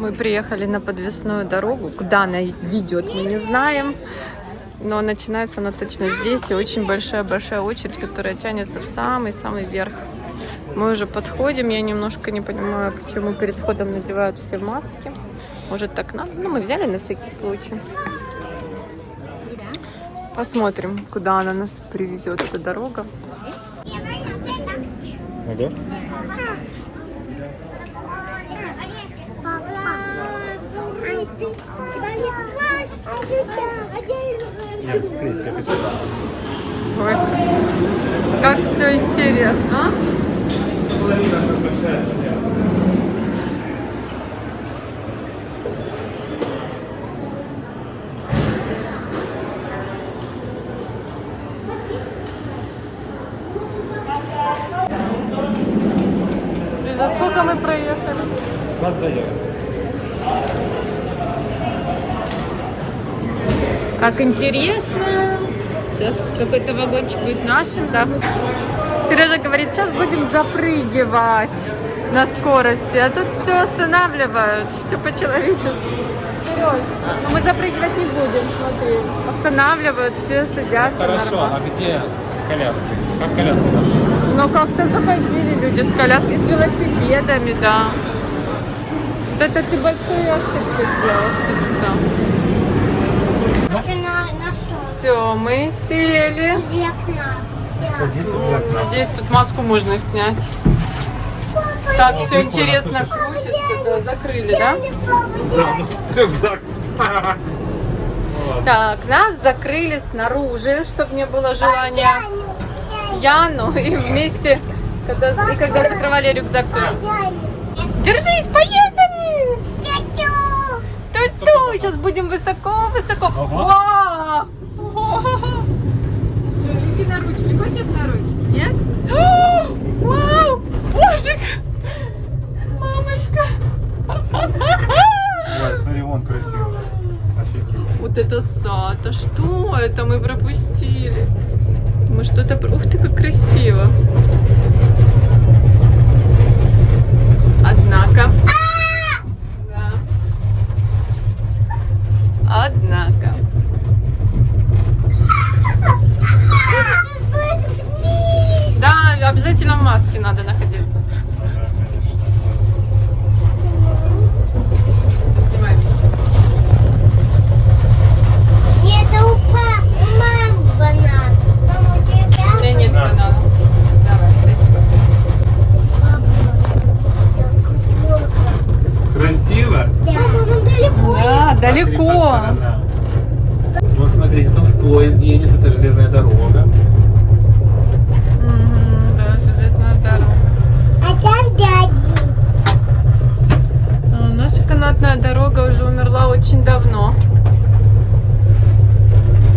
Мы приехали на подвесную дорогу. Куда она ведет, мы не знаем. Но начинается она точно здесь. И очень большая-большая очередь, которая тянется в самый-самый верх. Мы уже подходим. Я немножко не понимаю, к чему перед входом надевают все маски. Может так надо? Ну, мы взяли на всякий случай. Посмотрим, куда она нас привезет, эта дорога. Ага. Нет, скрізь, я хочу. Ой, как все интересно. а? И за сколько мы проехали? Нас даем. Как интересно. Сейчас какой-то вагончик будет нашим, да? Сережа говорит, сейчас будем запрыгивать на скорости, а тут все останавливают, все по-человечески. Сереж, но мы запрыгивать не будем, смотри. Останавливают, все садятся Хорошо, нормально. а где коляска? Как коляска там? Но как-то заходили люди с коляской, с велосипедами, да. Вот это ты большую ошибку сделал, что не взял. Все, мы сели. Тут. Надеюсь, тут маску можно снять. Так, все интересно крутится. Да, закрыли, да? Да, ну, рюкзак. Так, нас закрыли снаружи, чтобы не было желания Яну. И вместе, когда, и когда закрывали рюкзак тоже. Держись, поехали! Ту-ту, сейчас будем высоко-высоко. Ага. Иди на ручки. Хочешь на ручки? Нет? О, Вау! Божик! Мамочка! Ой, смотри, вон красиво. Офигеть. Вот это сад. А что это мы пропустили? Мы что-то... Ух ты, как красиво. Однако... Да. Однако... Да, обязательно в маске надо находиться. Снимай. У меня нет Да. банана. Давай, спасибо. Красиво? Да, Смотри далеко. Вот смотрите, тут поезд едет, это железная дорога. Мгм, Да, железная дорога. А, Наша канатная дорога уже умерла очень давно.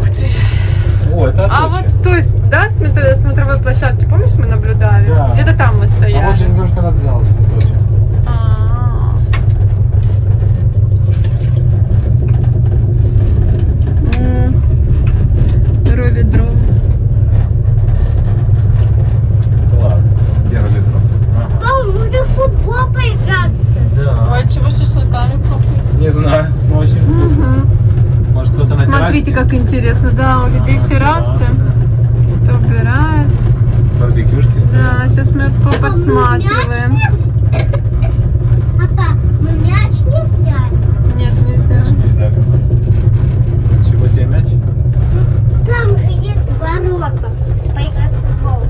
Ух ты. О, это А вот с той, с- да, смотр- смотровой площадки, помнишь, мы наблюдали? Да. Где-то там мы А вот стояли. железнодорожный вокзал, Аточи. А. М. Роли дрон. Класс. Первый метро. Ага. футбол поиграть. Да. Ой, чего шашлыками пахнет? Не знаю, но очень вкусно. Может кто-то на Смотрите, террасе? Как интересно. Да, у людей террасы. Кто убирает. Барбекюшки Да, стоят. сейчас мы подсматриваем. Папа, мы мяч не взяли. Нет, нельзя. Взяли. Чего тебе мяч? Там есть ворота. Поиграть в футбол.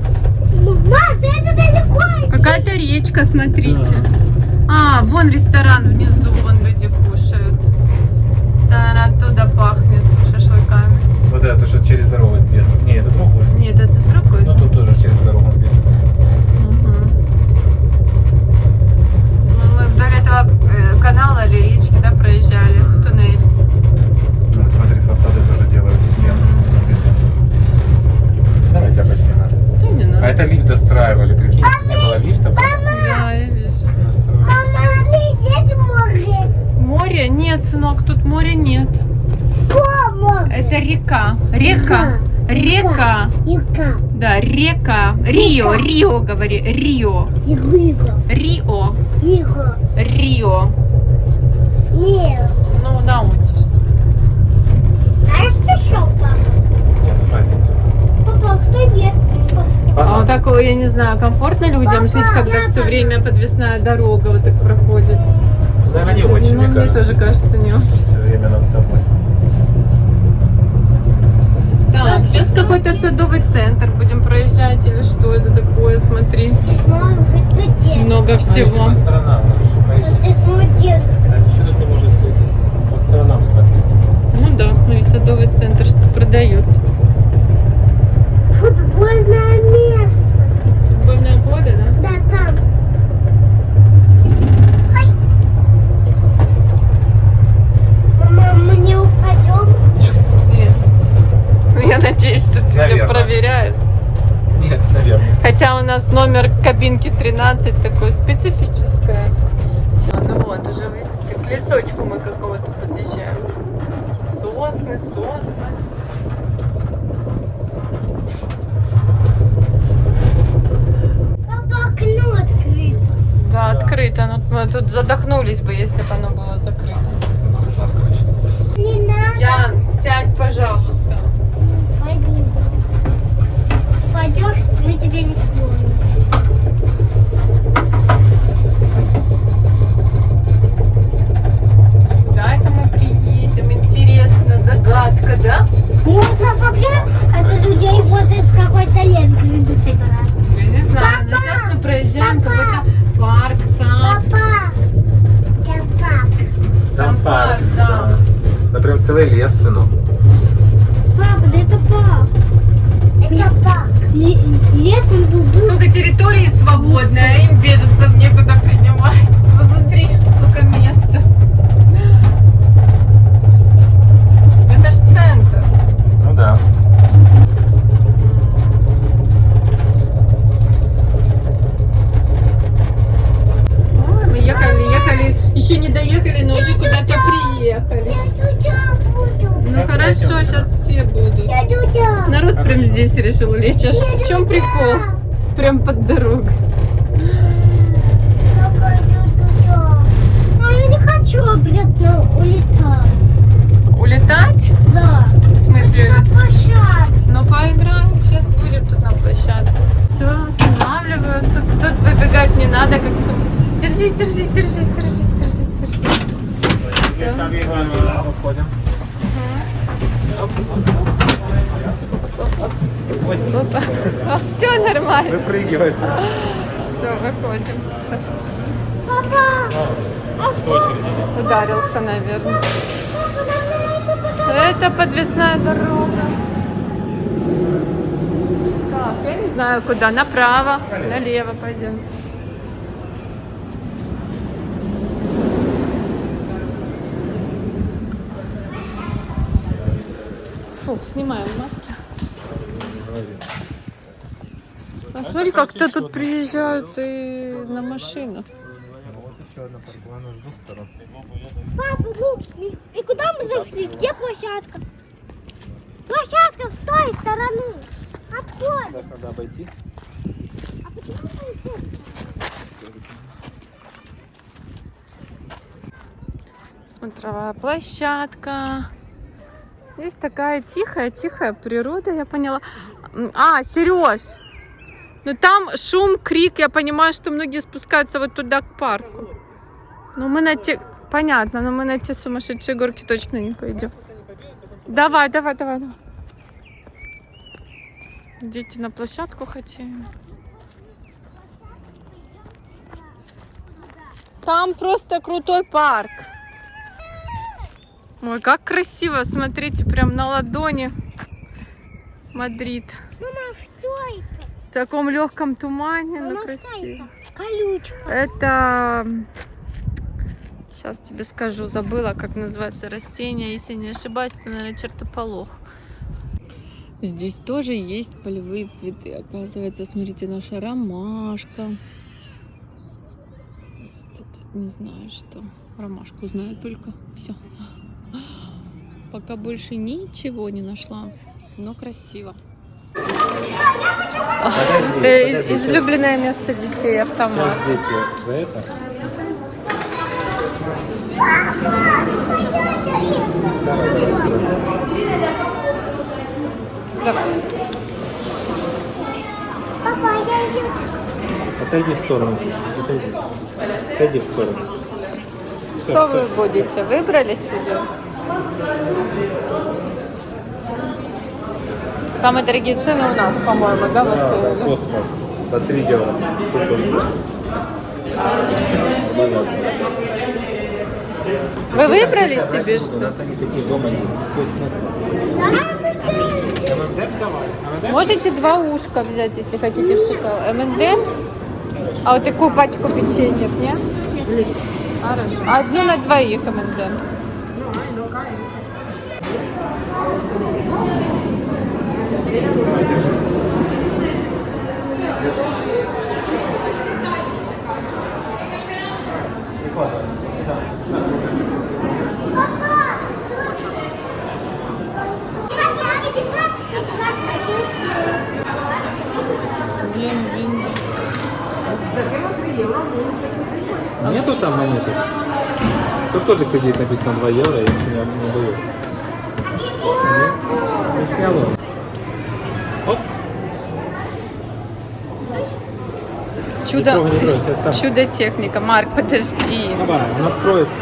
Мама, это далеко. Какая-то речка, смотрите. А, вон ресторан внизу, вон люди кушают. Да, оттуда пахнет шашлыками. Вот это, что через дорогу бежит. Не, это другой. Нет, это другой. Но да? тут тоже через дорогу бежит. Мгм. Ну, Мы вдоль этого э, канала или речки, да, проезжали, туннель. Ну, смотри, фасады тоже делают все. Давай тебя поснимем. Да не А надо. это лифт достраивали, прикинь. Не было лифта, потом Да, я вижу. достроили. Мама, здесь море. Море? Нет, сынок, тут моря нет. Что море? Это река. Река. Река. Река. Рио, Рио, говори. Рио. Рио. Рио. Нет. Ну, научишься. Знаешь, ты что, папа? Нет. Папа, кто ест? А вот такого, я не знаю, комфортно людям жить, когда все время подвесная дорога вот так проходит? Наверное, не очень, ну, мне мне кажется. тоже кажется, не очень. Все время надо домой. Так, сейчас какой-то садовый центр будем проезжать или что это такое, смотри. Много всего. Ну да, смотри, садовый центр что продает. 12 такое специфическое. А, ну вот, уже видите, к лесочку мы какого-то подъезжаем. Сосны, сосны. Папа, окно открыто. Да, открыто. Ну, мы тут задохнулись бы, если бы оно собирать. Я не знаю, но Папа! сейчас мы проезжаем какой-то парк, сад. Папа. Это пап. Там парк, да. Да прям целый лес, сынок. Папа, да это пап. Это пап. Лесом был Столько территории свободной, а им беженцев некуда принимать. Посмотри, сколько места. Это ж центр. Ну да. Ой, мы ехали, ехали, еще не доехали, но уже куда-то приехали. Я буду. Ну Сейчас хорошо, пойдем. сейчас все будут. Я дудя. Народ прям решил лечь. Аж в чем прикол? Прям под дорогой. А я не хочу обратно улетать. Улетать? Да. В смысле? На площадке. Ну поиграем, сейчас будем тут на площадке. Все, останавливают. Тут, тут выбегать не надо, как сум. Держись, держись, держись, держись, держись, держись. Уходим. Опа. Все нормально. Выпрыгивает. Все, выходим. Папа. Ударился, наверное. Это подвесная дорога. Так, я не знаю куда. Направо, налево пойдемте. Фу, снимаем маски. А смотри, как кто тут приезжают и на машинах. Вот еще одна паркована с двух сторон. Папа, ну, и, и куда мы зашли? Где площадка? Площадка с той стороны. Откуда? Сейчас надо обойти. А почему мы? Смотровая площадка. Есть такая тихая-тихая природа, я поняла. А, Сереж, ну там шум, крик, я понимаю, что многие спускаются вот туда к парку. Но мы на те... Понятно, но мы на те сумасшедшие горки точно не пойдем. Давай, давай, давай, давай. Дети на площадку хотим. Там просто крутой парк. Ой, как красиво, смотрите, прям на ладони. Мадрид. Мама, что это? В таком легком тумане, ну красиво. это? Колючка. Это... Сейчас тебе скажу, забыла, как называется растение. Если не ошибаюсь, это, наверное, чертополох. Здесь тоже есть полевые цветы. Оказывается, смотрите, наша ромашка. Не знаю, что. Ромашку знаю только. Все. Пока больше ничего не нашла. Но красиво. Подожди, Это подожди, излюбленное место детей автомат. Сейчас дети за это. Давай. Папа, я иду. Отойди в сторону чуть-чуть. Отойди. Отойди в сторону. Что вы всё. будете? Выбрали себе? Самые дорогие цены у нас, по-моему, да? Вот, Да, э, космос. По 3 евро. Тут он. Вынос. Вы выбрали себе У что? нас они такие дома есть. Космос. ММД давай. ММД? Можете два ушка взять, если хотите в шоколад. M&M's? А вот такую пачку печенья, нет? Хорошо. Одну на двоих M&M's. Нету там монеты? Тут тоже кредит написано 2 евро, я ничего не, даю. Не снял он. Оп. Чудо, не трогай, сейчас сам. чудо техника. Марк, подожди. Давай, он откроется.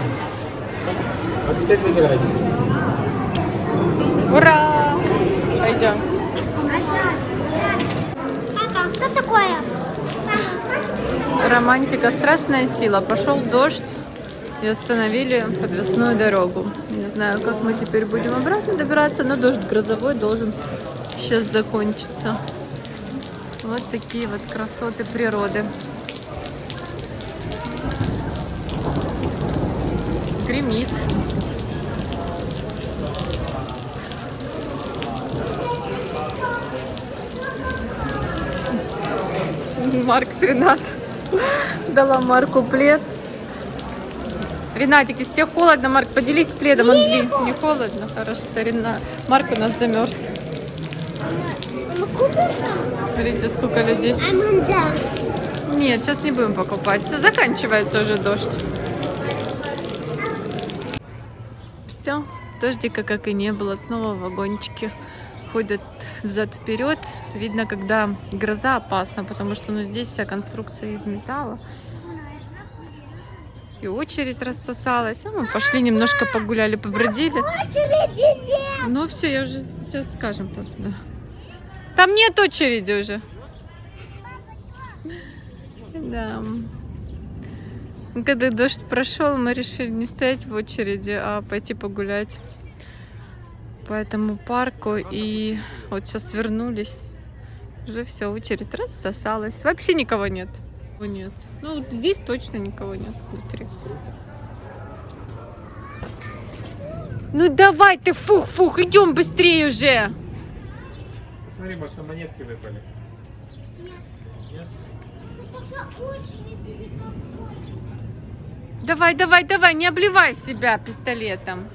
А теперь забирайте. Ура! Пойдемте. Папа, что такое? Романтика, страшная сила. Пошел дождь и остановили подвесную дорогу. Не знаю, как мы теперь будем обратно добираться, но дождь грозовой должен сейчас закончиться. Вот такие вот красоты природы. Гремит. Марк Ренат дала Марку плед. Ренатик, если тебе холодно, Марк, поделись пледом. Он дли- не холодно, хорошо. Ренат. Марк у нас замерз. Смотрите, сколько людей. Нет, сейчас не будем покупать. Все, заканчивается уже дождь. Все, дождика как и не было. Снова вагончики ходят взад-вперед. Видно, когда гроза опасна, потому что ну, здесь вся конструкция из металла. И очередь рассосалась. А мы пошли немножко погуляли, побродили. Ну все, я уже сейчас скажем. Там нет очереди уже. Да. Когда дождь прошел, мы решили не стоять в очереди, а пойти погулять по этому парку. И вот сейчас вернулись. Уже все, очередь рассосалась. Вообще никого нет. Нет. Ну, здесь точно никого нет внутри. Ну давай ты, фух-фух, идем быстрее уже. Смотри, может, монетки выпали. Давай, давай, давай, не обливай себя пистолетом.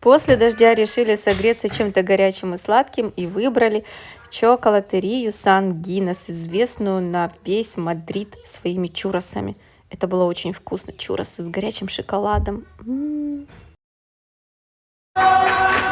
После дождя решили согреться чем-то горячим и сладким и выбрали чоколатерию Сан Гиннес, известную на весь Мадрид своими чуросами. Это было очень вкусно. Чуросы с горячим шоколадом. М. Пойдем,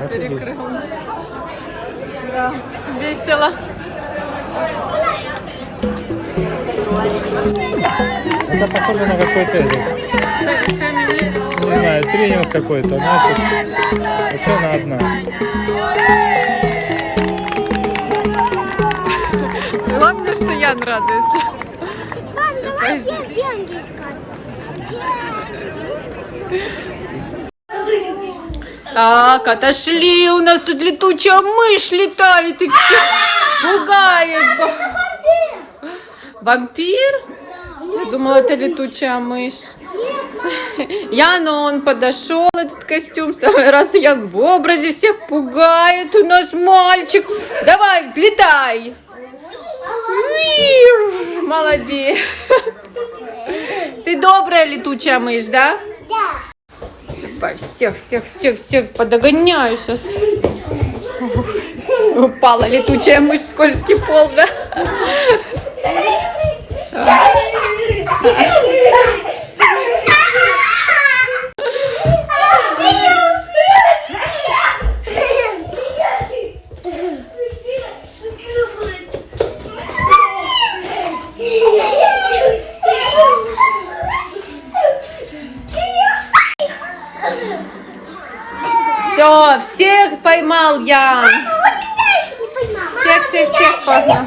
ты перекрыл. Да, весело. Это похоже на какой-то не знаю, тренинг какой-то. Знаешь, а что она одна? Главное, что Ян радуется. Все, пойдем. Так, отошли, у нас тут летучая мышь летает и все пугает. Вампир? Я думала, это летучая мышь. Ян, он подошел, этот костюм, самый раз Ян в образе, всех пугает, у нас мальчик. Давай, взлетай. Молодец. Ты добрая летучая мышь, да? Да. Давай, всех, всех, всех, всех подогоняю сейчас. Упала летучая мышь, скользкий пол, да? Все, всех поймал я. Всех, всех, всех поймал.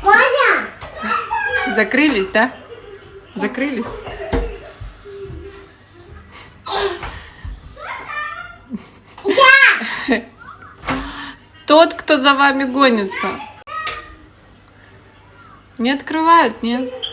Ваня! Закрылись, да? Закрылись. Тот, кто за вами гонится. Не открывают, нет?